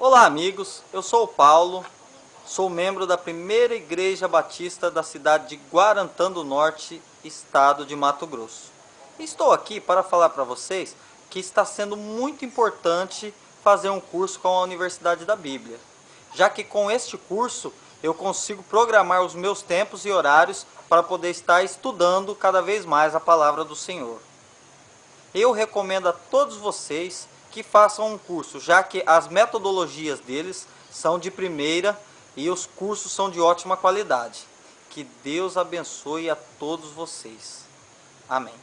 Olá amigos, eu sou o Paulo, sou membro da primeira igreja batista da cidade de Guarantã do Norte, estado de Mato Grosso. Estou aqui para falar para vocês que está sendo muito importante fazer um curso com a Universidade da Bíblia, já que com este curso eu consigo programar os meus tempos e horários para poder estar estudando cada vez mais a palavra do Senhor. Eu recomendo a todos vocês que façam um curso, já que as metodologias deles são de primeira e os cursos são de ótima qualidade. Que Deus abençoe a todos vocês. Amém.